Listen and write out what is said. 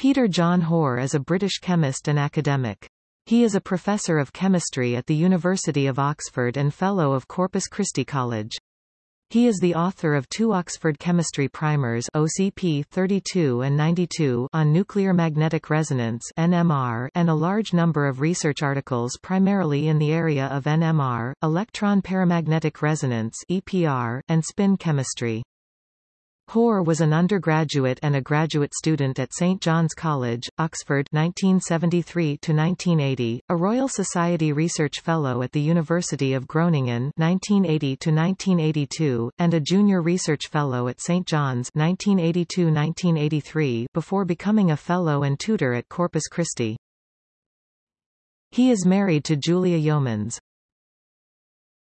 Peter John Hore is a British chemist and academic. He is a professor of chemistry at the University of Oxford and Fellow of Corpus Christi College. He is the author of two Oxford Chemistry Primers OCP 32 and 92 on nuclear magnetic resonance NMR and a large number of research articles primarily in the area of NMR, electron paramagnetic resonance EPR, and spin chemistry. Hore was an undergraduate and a graduate student at St John's College, Oxford 1973–1980, a Royal Society Research Fellow at the University of Groningen 1980–1982, and a Junior Research Fellow at St John's 1982–1983 before becoming a Fellow and tutor at Corpus Christi. He is married to Julia Yeomans.